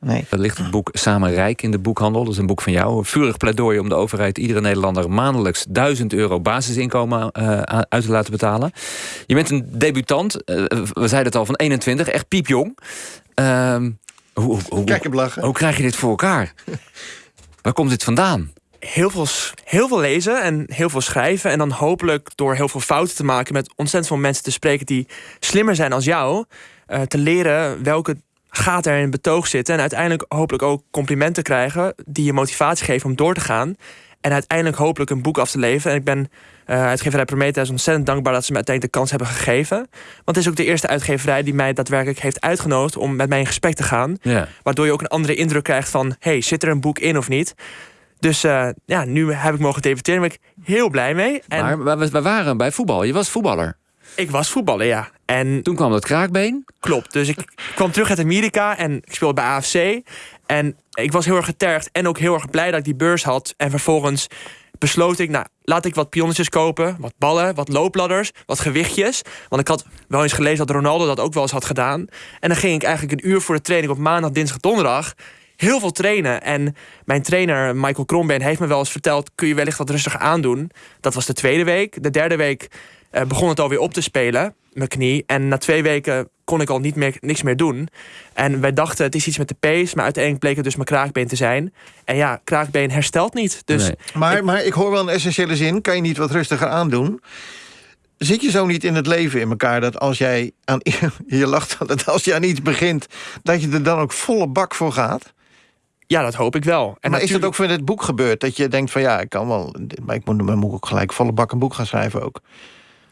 Nee. Er ligt het boek Samen Rijk in de boekhandel. Dat is een boek van jou. Een vurig pleidooi om de overheid iedere Nederlander maandelijks 1000 euro basisinkomen uh, uit te laten betalen. Je bent een debutant. Uh, we zeiden het al van 21, echt piepjong. Uh, hoe, hoe, Kijk hem lachen. Hoe krijg je dit voor elkaar? Waar komt dit vandaan? heel veel, heel veel lezen en heel veel schrijven. En dan hopelijk door heel veel fouten te maken met ontzettend veel mensen te spreken die slimmer zijn als jou. Uh, te leren welke gaten er in betoog zitten. En uiteindelijk hopelijk ook complimenten krijgen die je motivatie geven om door te gaan. En uiteindelijk hopelijk een boek af te leveren. En ik ben uh, uitgeverij Prometheus ontzettend dankbaar dat ze me uiteindelijk de kans hebben gegeven. Want het is ook de eerste uitgeverij die mij daadwerkelijk heeft uitgenodigd om met mij in gesprek te gaan. Ja. Waardoor je ook een andere indruk krijgt van: hey, zit er een boek in of niet? Dus uh, ja, nu heb ik mogen debuteren. Daar ben ik heel blij mee. En maar we, we waren bij voetbal. Je was voetballer. Ik was voetballer, ja. En toen kwam dat kraakbeen. Klopt. Dus ik kwam terug uit Amerika en ik speelde bij AFC. En ik was heel erg getergd en ook heel erg blij dat ik die beurs had. En vervolgens besloot ik, nou, laat ik wat pionnetjes kopen. Wat ballen, wat loopladders, wat gewichtjes. Want ik had wel eens gelezen dat Ronaldo dat ook wel eens had gedaan. En dan ging ik eigenlijk een uur voor de training op maandag, dinsdag, donderdag heel veel trainen. En mijn trainer, Michael Krombeen, heeft me wel eens verteld... kun je wellicht wat rustig aandoen. Dat was de tweede week. De derde week uh, begon het alweer op te spelen, mijn knie. En na twee weken kon ik al niet meer, niks meer doen. En wij dachten, het is iets met de pees. Maar uiteindelijk bleek het dus mijn kraakbeen te zijn. En ja, kraakbeen herstelt niet. Dus nee. maar, ik, maar ik hoor wel een essentiële zin. Kan je niet wat rustiger aandoen? Zit je zo niet in het leven in elkaar dat als jij aan je lacht dat als je aan iets begint, dat je er dan ook volle bak voor gaat? Ja, dat hoop ik wel. En maar natuurlijk... is dat ook voor dit boek gebeurd? Dat je denkt van ja, ik kan wel... Maar ik moet, moet ook gelijk volle bak een boek gaan schrijven ook.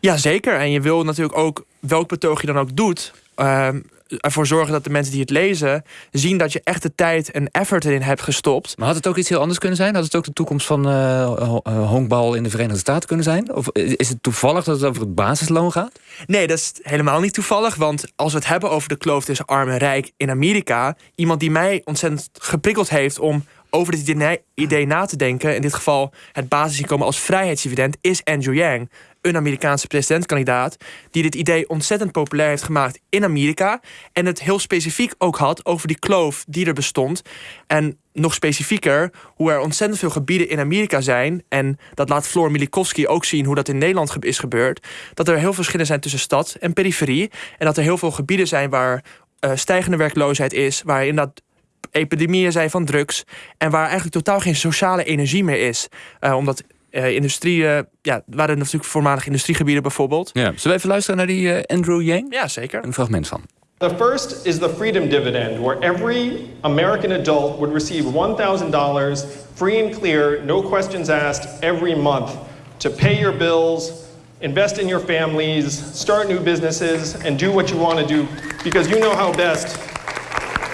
Ja, zeker. En je wil natuurlijk ook, welk betoog je dan ook doet... Uh, ervoor zorgen dat de mensen die het lezen... zien dat je echt de tijd en effort erin hebt gestopt. Maar had het ook iets heel anders kunnen zijn? Had het ook de toekomst van uh, honkbal in de Verenigde Staten kunnen zijn? Of is het toevallig dat het over het basisloon gaat? Nee, dat is helemaal niet toevallig. Want als we het hebben over de kloof tussen arm en rijk in Amerika... iemand die mij ontzettend geprikkeld heeft om over dit idee na te denken... in dit geval het basisinkomen als vrijheidsdividend... is Andrew Yang, een Amerikaanse presidentskandidaat... die dit idee ontzettend populair heeft gemaakt in Amerika... en het heel specifiek ook had over die kloof die er bestond... en nog specifieker, hoe er ontzettend veel gebieden in Amerika zijn... en dat laat Floor Milikowski ook zien hoe dat in Nederland is gebeurd... dat er heel veel verschillen zijn tussen stad en periferie... en dat er heel veel gebieden zijn waar uh, stijgende werkloosheid is... waar inderdaad epidemieën zijn van drugs... en waar eigenlijk totaal geen sociale energie meer is. Uh, omdat uh, industrie, uh, ja, waren natuurlijk voormalig industriegebieden bijvoorbeeld. Ja. Zullen we even luisteren naar die uh, Andrew Yang? Ja, zeker. Een fragment van. The first is the freedom dividend, where every American adult would receive $1,000 free and clear, no questions asked, every month to pay your bills, invest in your families, start new businesses, and do what you want to do because you know how best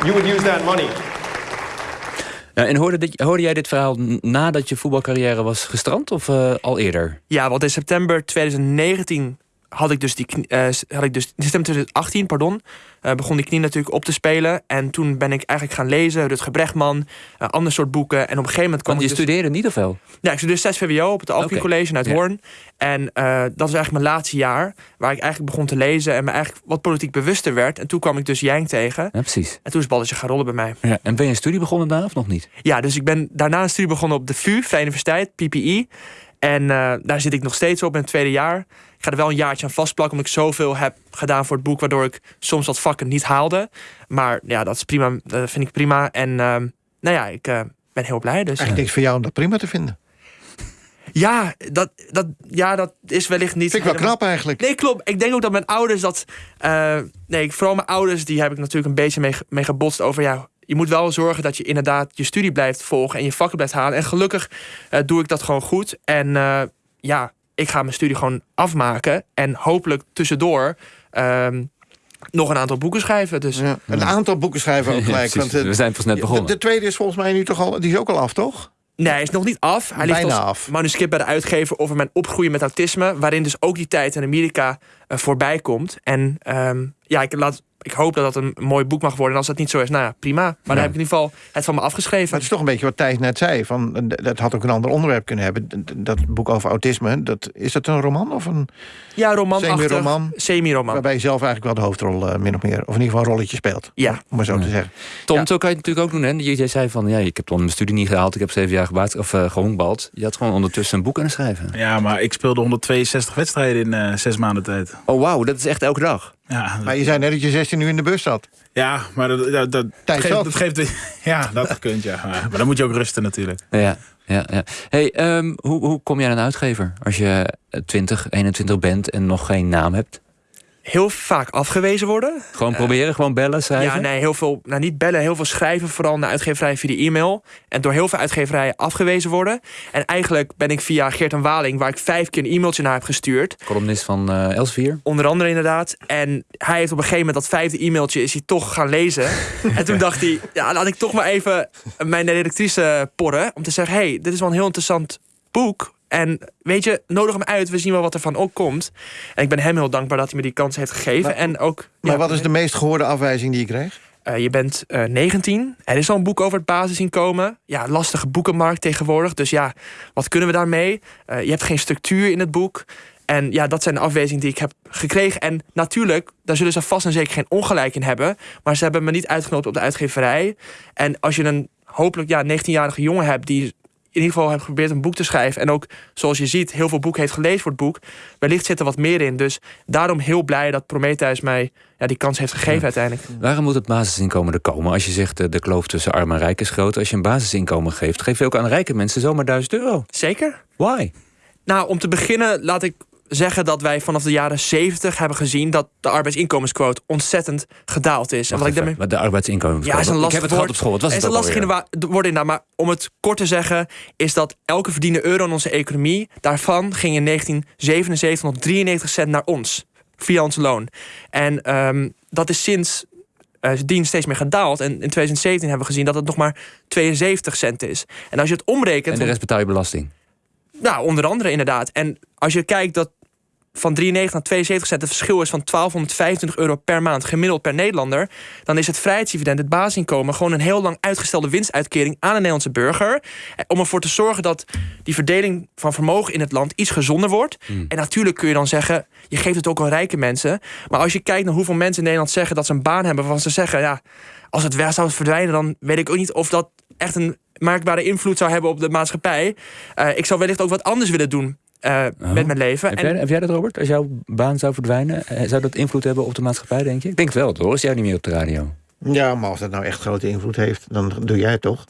you would use that money. En hoorde, hoorde, jij dit verhaal nadat je voetbalcarrière was gestrand of uh, al eerder? Ja, want in september 2019 had ik dus die uh, had ik dus in september 2018, pardon, uh, begon die knie natuurlijk op te spelen. En toen ben ik eigenlijk gaan lezen, Rutger Brechtman, uh, ander soort boeken. En op een gegeven moment kwam Want je dus... studeerde niet of wel? Ja, ik studeerde 6 VWO op het Alphen okay. College uit Ja. Hoorn. En dat was eigenlijk mijn laatste jaar, waar ik eigenlijk begon te lezen en me eigenlijk wat politiek bewuster werd. En toen kwam ik dus Yang tegen. Ja, precies. En toen is balletje gaan rollen bij mij. Ja, en ben je een studie begonnen daar of nog niet? Ja, dus ik ben daarna een studie begonnen op de VU, Vrije Universiteit, PPI. En uh, daar zit ik nog steeds op in het tweede jaar. Ik ga er wel een jaartje aan vastplakken, omdat ik zoveel heb gedaan voor het boek, waardoor ik soms wat vakken niet haalde. Maar ja, dat is prima. Dat vind ik prima. En uh, nou ja, ik uh, ben heel blij. Dus, Eigenlijk niks voor jou om dat prima te vinden. Ja, dat, dat, ja, dat is wellicht niet. Vind ik wel knap eigenlijk. Nee, klopt. Ik denk ook dat mijn ouders dat. Uh, nee, vooral mijn ouders, die heb ik natuurlijk een beetje mee, mee gebotst over. Ja, je moet wel zorgen dat je inderdaad je studie blijft volgen en je vakken blijft halen. En gelukkig uh, doe ik dat gewoon goed. En uh, ja, ik ga mijn studie gewoon afmaken. En hopelijk tussendoor. Um, nog een aantal boeken schrijven. Dus. Ja, een aantal boeken schrijven ook gelijk. Ja, want, we zijn pas net begonnen. De, de, tweede is volgens mij nu toch al. Die is ook al af, toch? Nee, hij is nog niet af. Hij Bijna ligt als af. manuscript bij de uitgever over mijn opgroeien met autisme. Waarin dus ook die tijd in Amerika uh, voorbij komt. En um, ja, ik laat ik hoop dat dat een mooi boek mag worden. En als dat niet zo is, nou ja, prima. Maar dan heb ik in ieder geval het van me Maar afgeschreven. het is toch een beetje wat Thijs net zei. Van, eh, dat had ook een ander onderwerp kunnen hebben. Dat boek over autisme, dat, is dat een roman? Of een, Ja, romanachtig. Semi-roman. Semi-roman. waarbij je zelf eigenlijk wel de hoofdrol eh, min of meer... of in ieder geval een rolletje speelt. Ja. Om maar zo te zeggen. Tom, Ja. zo kan je het natuurlijk ook doen. Hè? Je- Jij zei van, ja, ik heb dan mijn studie niet gehaald. Ik heb zeven jaar gebaat, of, uh, gehonkbald. Je had gewoon ondertussen een boek kunnen schrijven. Ja, maar ik speelde 162 wedstrijden in eh, zes maanden tijd. Oh, wauw, dat is echt elke dag. Ja, Maar je zei net dat je 16 uur in de bus zat. ja maar dat, dat, dat, Tijd geeft, dat geeft... Ja, dat kunt, ja. Maar, maar dan moet je ook rusten natuurlijk. Ja, ja, ja. Hey, ehm, hoe, hoe kom je aan een uitgever als je eh, 20, 21 bent en nog geen naam hebt? Heel vaak afgewezen worden. Gewoon proberen, gewoon bellen, schrijven? Ja, nee, heel veel, nou niet bellen, heel veel schrijven, vooral naar uitgeverijen via de e-mail. En door heel veel uitgeverijen afgewezen worden. En eigenlijk ben ik via Geert en Waling, waar ik vijf keer een e-mailtje naar heb gestuurd. Columnist van eh Elsevier. Onder andere inderdaad. En hij heeft op een gegeven moment dat vijfde e-mailtje is hij toch gaan lezen. en toen dacht hij, ja, laat ik toch maar even mijn redactrice porren. Om te zeggen, hey, dit is wel een heel interessant boek. En weet je, nodig hem uit. We zien wel wat er van ook komt. En ik ben hem heel dankbaar dat hij me die kans heeft gegeven. Maar- en ook, Maar ja, wat is de meest gehoorde afwijzing die je kreeg? eh, je bent eh 19. Er is al een boek over het basisinkomen. Ja, lastige boekenmarkt tegenwoordig. Dus ja, wat kunnen we daarmee? Eh, je hebt geen structuur in het boek. En ja, dat zijn de afwijzingen die ik heb gekregen. En natuurlijk, daar zullen ze vast en zeker geen ongelijk in hebben. Maar ze hebben me niet uitgenodigd op de uitgeverij. En als je een hopelijk ja, 19-jarige jongen hebt die ieder geval heeft geprobeerd een boek te schrijven. En ook, zoals je ziet, heel veel boek heeft gelezen voor het boek. Wellicht zit er wat meer in. Dus daarom heel blij dat Prometheus mij ja, die kans heeft gegeven uiteindelijk. Waarom moet het basisinkomen er komen? Als je zegt eh, de kloof tussen arm en rijk is groot. Als je een basisinkomen geeft, geef je ook aan rijke mensen zomaar 1000 euro. Zeker. Why? Nou, om te beginnen laat ik zeggen dat wij vanaf de jaren 70 hebben gezien dat de arbeidsinkomensquote ontzettend gedaald is. En wat ik daarmee. maar de arbeidsinkomen. Ja, is een Ik lastig heb het gehad op school. Wat was Het is het een lastig in woord inderdaad. Maar om het kort te zeggen, is dat elke verdiende euro in onze economie, daarvan ging in 1977 nog 93 cent naar ons. Via ons loon. En ehm, dat is sinds dien steeds meer gedaald. En in 2017 hebben we gezien dat het nog maar 72 cent is. En als je het omrekent. En de rest betaal je belasting. Nou, onder andere inderdaad. En als je kijkt dat van 93 naar 72 cent het verschil is van 1225 euro per maand gemiddeld per Nederlander, dan is het vrijheidsdividend, het basisinkomen, gewoon een heel lang uitgestelde winstuitkering aan een Nederlandse burger. eh, Om ervoor te zorgen dat die verdeling van vermogen in het land iets gezonder wordt. En natuurlijk kun je dan zeggen, je geeft het ook aan rijke mensen. Maar als je kijkt naar hoeveel mensen in Nederland zeggen dat ze een baan hebben waarvan ze zeggen, ja, als het weg zou verdwijnen, dan weet ik ook niet of dat echt een merkbare invloed zou hebben op de maatschappij. Eh, ik zou wellicht ook wat anders willen doen eh, met mijn leven. Heb En- jij, heb jij dat, Robert? Als jouw baan zou verdwijnen, eh, zou dat invloed hebben op de maatschappij, denk je? Ik denk het wel, hoor. Is jij niet meer op de radio? Ja, maar als dat nou echt grote invloed heeft, dan doe jij het toch?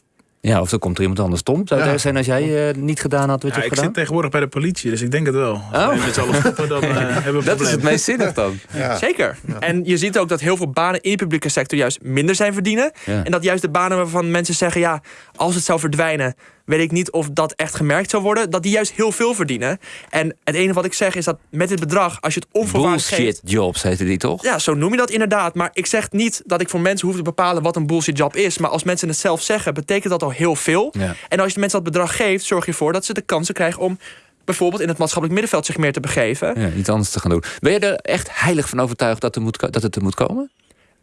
Ja, of dan komt er iemand anders. Tom, zou het Ja. zijn als jij eh, niet gedaan had wat Ja, je ik hebt zit tegenwoordig bij de politie, dus ik denk het wel. Als Oh. wij met z'n allen stoppen, dan eh, hebben we Dat is het meest zinnig dan. Ja. Zeker. En je ziet ook dat heel veel banen in de publieke sector juist minder zijn verdienen. Ja. En dat juist de banen waarvan mensen zeggen: ja, als het zou verdwijnen, weet ik niet of dat echt gemerkt zou worden. Dat die juist heel veel verdienen. En het enige wat ik zeg is dat met dit bedrag, als je het onvoorwaardelijk geeft. Bullshit jobs heette die toch? Ja, zo noem je dat inderdaad. Maar ik zeg niet dat ik voor mensen hoef te bepalen wat een bullshit job is. Maar als mensen het zelf zeggen, betekent dat al heel veel. Ja. En als je de mensen dat bedrag geeft, zorg je ervoor dat ze de kansen krijgen om bijvoorbeeld in het maatschappelijk middenveld zich meer te begeven. Ja, iets anders te gaan doen. Ben je er echt heilig van overtuigd dat, er moet, dat het er moet komen?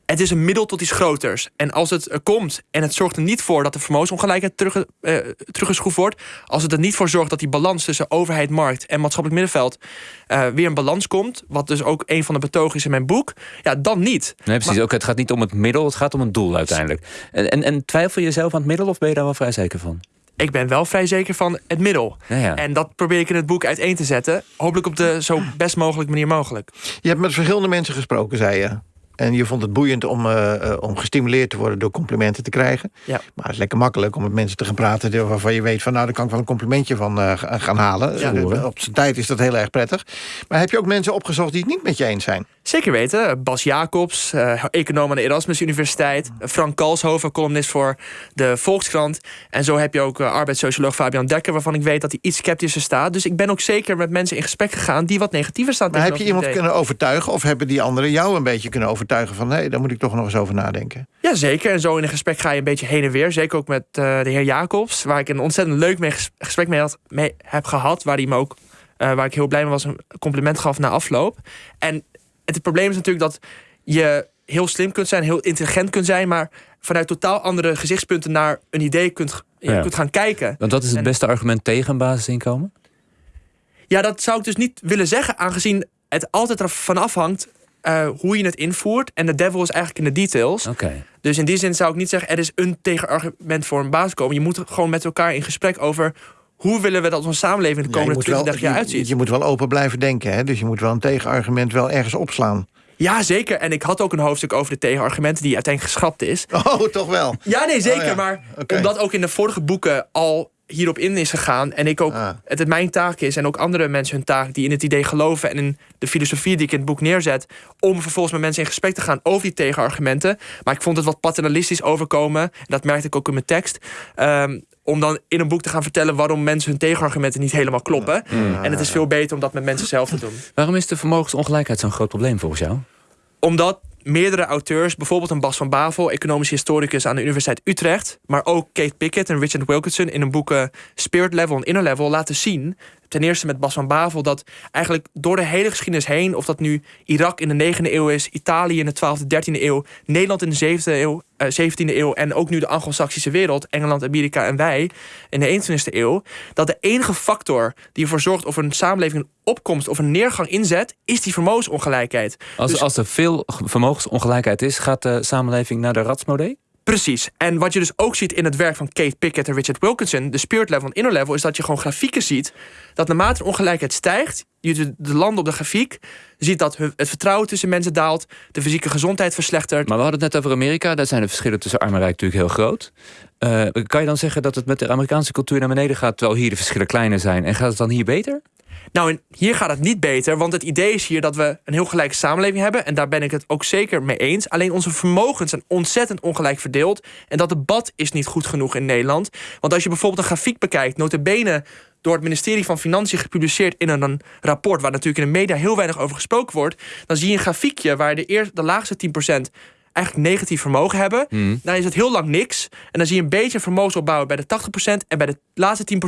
Het is een middel tot iets groters. En als het er komt en het zorgt er niet voor dat de vermogensongelijkheid terug, eh, teruggeschroefd wordt. Als het er niet voor zorgt dat die balans tussen overheid, markt en maatschappelijk middenveld eh, weer een balans komt. Wat dus ook een van de betogen is in mijn boek. Ja, dan niet. Nee, precies. Ook, het gaat niet om het middel, het gaat om een doel uiteindelijk. En, en, en twijfel je zelf aan het middel of ben je daar wel vrij zeker van? Ik ben wel vrij zeker van het middel. Ja, ja. En dat probeer ik in het boek uiteen te zetten. Hopelijk op de zo best mogelijke manier mogelijk. Je hebt met verschillende mensen gesproken, zei je. En je vond het boeiend om, eh, eh, om gestimuleerd te worden door complimenten te krijgen. Ja. Maar het is lekker makkelijk om met mensen te gaan praten waarvan je weet van nou, daar kan ik wel een complimentje van eh, ga- gaan halen. Ja. Op zijn tijd is dat heel erg prettig. Maar heb je ook mensen opgezocht die het niet met je eens zijn? Zeker weten. Bas Jacobs, econoom aan de Erasmus Universiteit. Frank Kalshoven, columnist voor de Volkskrant. En zo heb je ook arbeidssocioloog Fabian Dekker... waarvan ik weet dat hij iets sceptischer staat. Dus ik ben ook zeker met mensen in gesprek gegaan... die wat negatiever staan Maar heb je iemand idee. kunnen overtuigen? Of hebben die anderen jou een beetje kunnen overtuigen van nee, daar moet ik toch nog eens over nadenken? Ja, zeker. En zo in een gesprek ga je een beetje heen en weer. Zeker ook met eh, de heer Jacobs, waar ik een ontzettend leuk mee ges- gesprek mee, had, mee heb gehad. Waar hij me ook, eh, waar ik heel blij mee was, een compliment gaf na afloop. En het probleem is natuurlijk dat je heel slim kunt zijn, heel intelligent kunt zijn, maar vanuit totaal andere gezichtspunten naar een idee kunt, ja, Ja. kunt gaan kijken. Want dat is het En- beste argument tegen een basisinkomen? Ja, dat zou ik dus niet willen zeggen, aangezien het altijd ervan afhangt eh, hoe je het invoert. En de devil is eigenlijk in de details. Dus in die zin zou ik niet zeggen, er is een tegenargument voor een basiskomen. Je moet gewoon met elkaar in gesprek over hoe willen we dat onze samenleving de komende moet 20, wel- 30 jaar uitziet. Je moet wel open blijven denken, hè? dus je moet wel een tegenargument wel ergens opslaan. Ja, zeker. En ik had ook een hoofdstuk over de tegenargumenten die uiteindelijk geschrapt is. Oh, toch wel. Ja, nee, zeker. Oh, ja. Maar omdat ook in de vorige boeken al hierop in is gegaan. En ik ook, Ah. het, het mijn taak is en ook andere mensen hun taak die in het idee geloven en in de filosofie die ik in het boek neerzet. Om vervolgens met mensen in gesprek te gaan over die tegenargumenten. Maar ik vond het wat paternalistisch overkomen. En dat merkte ik ook in mijn tekst. Ehm, om dan in een boek te gaan vertellen waarom mensen hun tegenargumenten niet helemaal kloppen. En het is veel beter om dat met mensen zelf te doen. Waarom is de vermogensongelijkheid zo'n groot probleem volgens jou? Omdat meerdere auteurs, bijvoorbeeld een Bas van Bavel, economisch historicus aan de Universiteit Utrecht, maar ook Kate Pickett en Richard Wilkinson in hun boeken Spirit Level en Inner Level laten zien. Ten eerste met Bas van Bavel dat eigenlijk door de hele geschiedenis heen, of dat nu Irak in de 9e eeuw is, Italië in de 12e, 13e eeuw, Nederland in de 7e eeuw, eh, 17e eeuw en ook nu de Anglo-Saxische wereld, Engeland, Amerika en wij in de 21e eeuw, dat de enige factor die ervoor zorgt of een samenleving een opkomst of een neergang inzet, is die vermogensongelijkheid. Als, Dus- als er veel vermogensongelijkheid is, gaat de samenleving naar de ratsmodee? Precies. En wat je dus ook ziet in het werk van Kate Pickett en Richard Wilkinson, de spirit level en inner level, is dat je gewoon grafieken ziet dat naarmate de ongelijkheid stijgt, je de, de landen op de grafiek ziet dat het vertrouwen tussen mensen daalt, de fysieke gezondheid verslechtert. Maar we hadden het net over Amerika. Daar zijn de verschillen tussen arm en rijk natuurlijk heel groot. Eh, kan je dan zeggen dat het met de Amerikaanse cultuur naar beneden gaat... terwijl hier de verschillen kleiner zijn? En gaat het dan hier beter? Nou, en hier gaat het niet beter, want het idee is hier dat we een heel gelijke samenleving hebben. En daar ben ik het ook zeker mee eens. Alleen onze vermogens zijn ontzettend ongelijk verdeeld. En dat debat is niet goed genoeg in Nederland. Want als je bijvoorbeeld een grafiek bekijkt, notabene door het ministerie van Financiën gepubliceerd in een, rapport, waar natuurlijk in de media heel weinig over gesproken wordt, dan zie je een grafiekje waar de, eer, de laagste 10% eigenlijk negatief vermogen hebben. Dan is het heel lang niks. En dan zie je een beetje vermogensopbouw bij de 80%. En bij de laatste 10%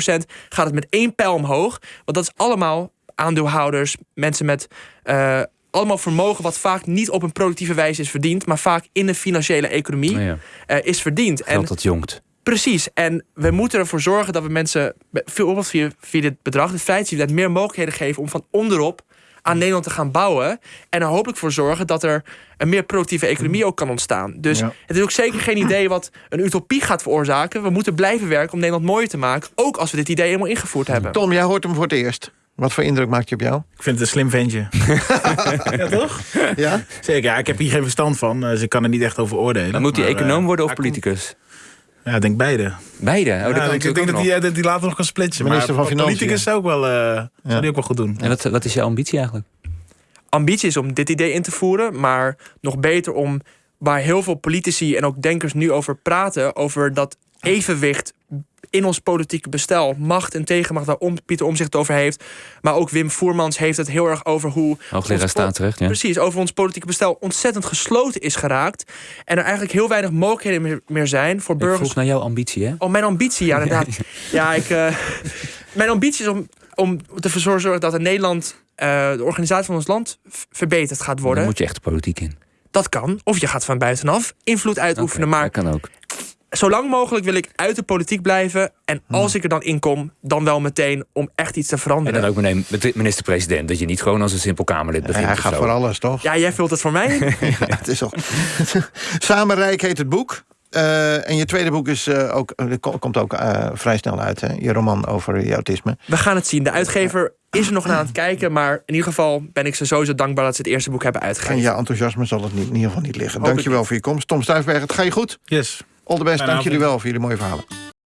gaat het met één pijl omhoog. Want dat is allemaal aandeelhouders, mensen met eh, allemaal vermogen... wat vaak niet op een productieve wijze is verdiend... maar vaak in de financiële economie ja, eh, is verdiend. geld En dat jongt. Precies. En we moeten ervoor zorgen dat we mensen, bijvoorbeeld via, via dit bedrag, de vrijheidsdividend, meer mogelijkheden geven om van onderop aan Nederland te gaan bouwen. En er hopelijk voor zorgen dat er een meer productieve economie ook kan ontstaan. Dus Ja. het is ook zeker geen idee wat een utopie gaat veroorzaken. We moeten blijven werken om Nederland mooier te maken. Ook als we dit idee helemaal ingevoerd hebben. Tom, jij hoort hem voor het eerst. Wat voor indruk maakt hij op jou? Ik vind het een slim ventje. ja, toch? Ja? Zeker, ja, ik heb hier geen verstand van, dus ik kan er niet echt over oordelen. Dan moet hij econoom eh, worden of politicus? Ja, ik denk beide. Beide. Oh, dat ja, kan ik, denk dat nog. hij, dat hij later nog kan splitsen. Minister maar van Financiën. politicus zou, ook wel, eh, zou die ook wel goed doen. En wat, wat is jouw ambitie eigenlijk? ambitie is om dit idee in te voeren, maar nog beter om waar heel veel politici en ook denkers nu over praten, over dat evenwicht in ons politieke bestel, macht en tegenmacht, waar om, Pieter Omzicht het over heeft. Maar ook Wim Voermans heeft het heel erg over hoe. Hoogleraar staatsrecht, ja. Precies, over ons politieke bestel ontzettend gesloten is geraakt. En er eigenlijk heel weinig mogelijkheden meer, zijn voor Ik burgers vroeg naar jouw ambitie, hè? Oh, mijn ambitie, ja, inderdaad. ja, ik, eh, mijn ambitie is om, om ervoor te zorgen dat in Nederland eh, de organisatie van ons land verbeterd gaat Dan worden. moet je echt de politiek in. Dat kan. Of je gaat van buitenaf invloed uitoefenen. Maar Dat kan ook. Zo lang mogelijk wil ik uit de politiek blijven. En als ik er dan in kom, dan wel meteen om echt iets te En veranderen. dan ook meteen met de minister-president. Dat je niet gewoon als een simpel Kamerlid begint. hij gaat zo. voor alles, toch? Ja, jij vult het voor mij. Ja, het is al. Samenrijk heet het boek. Eh, en je tweede boek is, eh, ook, eh, ko- komt ook vrij snel uit. Hè? Je roman over je autisme. We gaan het zien. De uitgever is er nog naar aan het kijken. Maar in ieder geval ben ik ze sowieso dankbaar dat ze het eerste boek hebben En uitgegeven. jouw enthousiasme zal het niet, in iiger geval niet liggen. Ik Dankjewel niet. voor je komst. Tom Stuifberg, het ga je goed. Yes. All the best. Dank jullie wel voor jullie mooie verhalen.